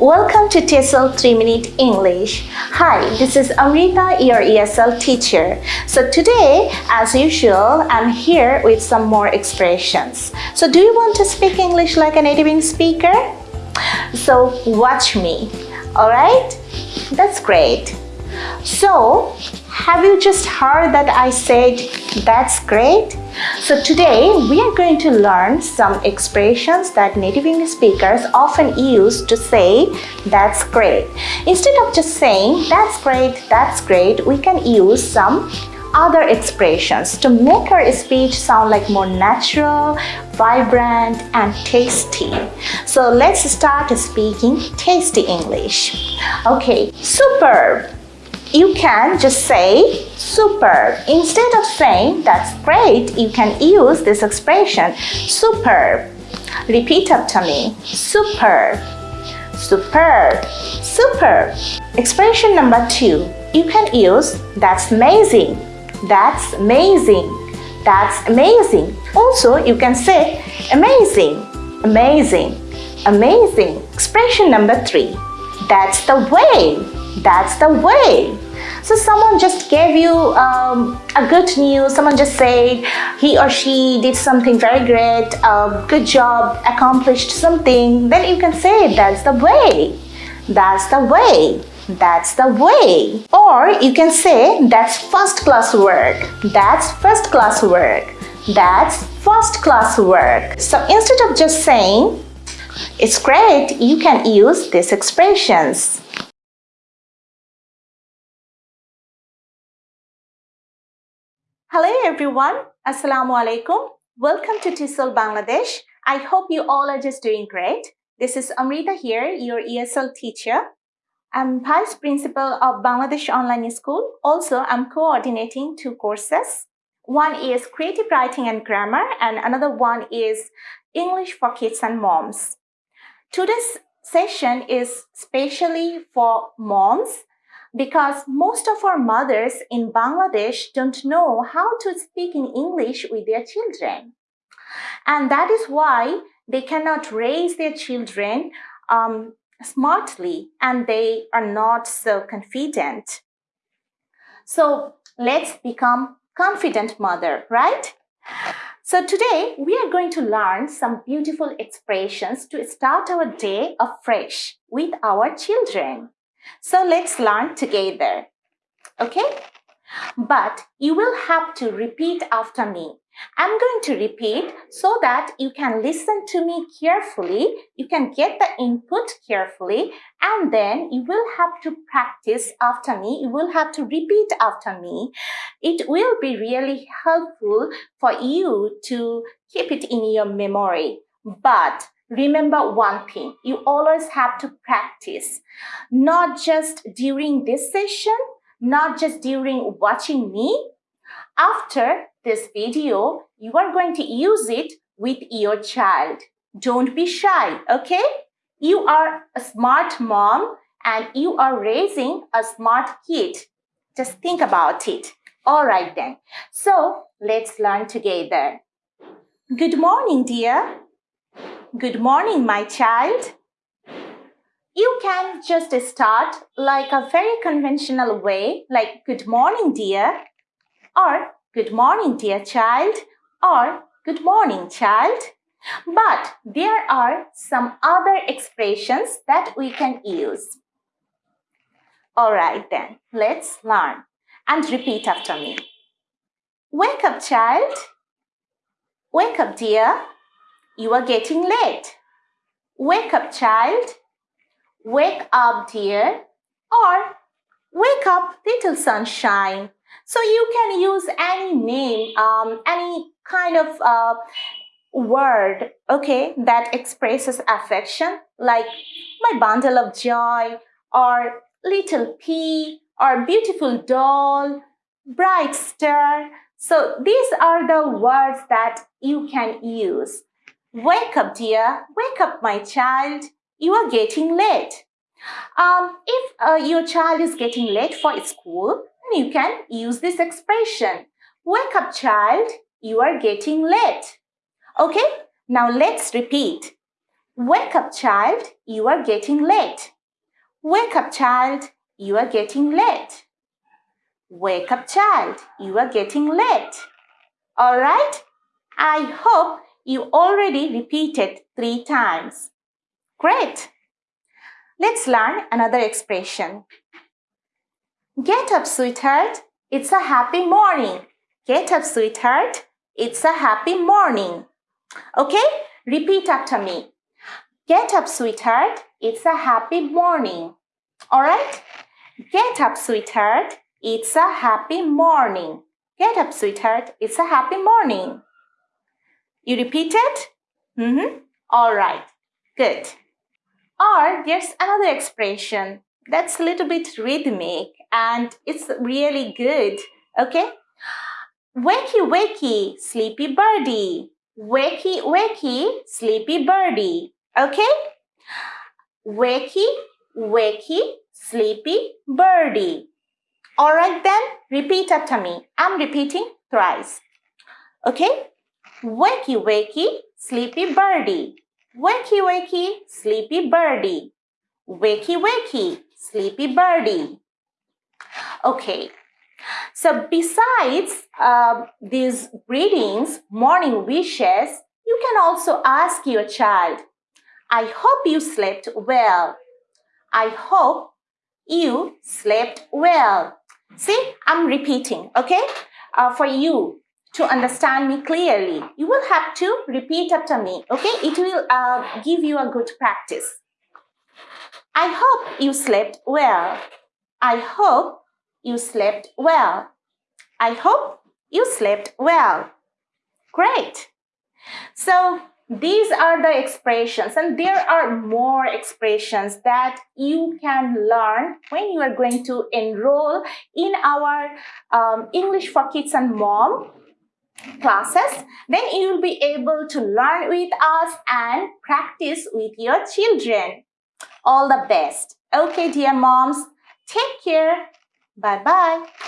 Welcome to TESOL 3 Minute English. Hi, this is Amrita, your ESL teacher. So today, as usual, I'm here with some more expressions. So do you want to speak English like a native speaker? So watch me, alright? That's great. So, have you just heard that I said that's great? So today we are going to learn some expressions that native English speakers often use to say that's great. Instead of just saying that's great, that's great, we can use some other expressions to make our speech sound like more natural, vibrant and tasty. So let's start speaking tasty English. Okay, superb you can just say superb. Instead of saying that's great, you can use this expression superb. Repeat after me. Superb. Superb. Superb. Expression number two. You can use that's amazing. That's amazing. That's amazing. Also, you can say amazing. Amazing. Amazing. Expression number three. That's the way. That's the way. So someone just gave you um, a good news, someone just said he or she did something very great, uh, good job, accomplished something, then you can say that's the way. That's the way. That's the way. Or you can say that's first class work. That's first class work. That's first class work. So instead of just saying it's great, you can use these expressions. Hello everyone, Assalamu alaikum. Welcome to TESOL Bangladesh. I hope you all are just doing great. This is Amrita here, your ESL teacher. I'm Vice Principal of Bangladesh Online School. Also, I'm coordinating two courses. One is Creative Writing and Grammar and another one is English for Kids and Moms. Today's session is specially for moms because most of our mothers in Bangladesh don't know how to speak in English with their children. And that is why they cannot raise their children um, smartly and they are not so confident. So let's become confident mother, right? So today we are going to learn some beautiful expressions to start our day afresh with our children. So let's learn together. Okay? But you will have to repeat after me. I'm going to repeat so that you can listen to me carefully, you can get the input carefully, and then you will have to practice after me, you will have to repeat after me. It will be really helpful for you to keep it in your memory. But remember one thing, you always have to practice, not just during this session, not just during watching me. After this video, you are going to use it with your child. Don't be shy, okay? You are a smart mom and you are raising a smart kid. Just think about it. All right then. So let's learn together. Good morning, dear. Good morning, my child. You can just start like a very conventional way, like good morning, dear, or good morning, dear child, or good morning, child. But there are some other expressions that we can use. All right then, let's learn and repeat after me. Wake up, child. Wake up, dear. You are getting late. Wake up, child. Wake up, dear. Or wake up, little sunshine. So you can use any name, um, any kind of uh, word, okay, that expresses affection, like my bundle of joy, or little pea, or beautiful doll, bright star. So these are the words that you can use. Wake up, dear. Wake up, my child. You are getting late. Um, if uh, your child is getting late for school, you can use this expression. Wake up, child. You are getting late. Okay, now let's repeat. Wake up, child, you are getting late. Wake up, child, you are getting late. Wake up, child, you are getting late. All right? I hope you already repeated three times. Great. Let's learn another expression. Get up, sweetheart. It's a happy morning. Get up, sweetheart. It's a happy morning. Okay? Repeat after me. Get up, sweetheart. It's a happy morning. All right? Get up, sweetheart. It's a happy morning. Get up, sweetheart. It's a happy morning. You repeat it? Mm-hmm. All right. Good. Or there's another expression that's a little bit rhythmic and it's really good. Okay? Wakey, wakey, sleepy birdie. Wakey, wakey, sleepy birdie. Okay? Wakey, wakey, sleepy birdie. Alright then, repeat after me. I'm repeating thrice. Okay? Wakey, wakey, sleepy birdie. Wakey, wakey, sleepy birdie. Wakey, wakey, sleepy birdie. Okay, so besides uh, these greetings, morning wishes, you can also ask your child, I hope you slept well. I hope you slept well. See, I'm repeating, okay? Uh, for you to understand me clearly, you will have to repeat after me, okay? It will uh, give you a good practice. I hope you slept well. I hope you slept well. I hope you slept well. Great. So these are the expressions and there are more expressions that you can learn when you are going to enroll in our um, English for Kids and Mom classes. Then you will be able to learn with us and practice with your children. All the best. Okay, dear moms, take care. Bye-bye.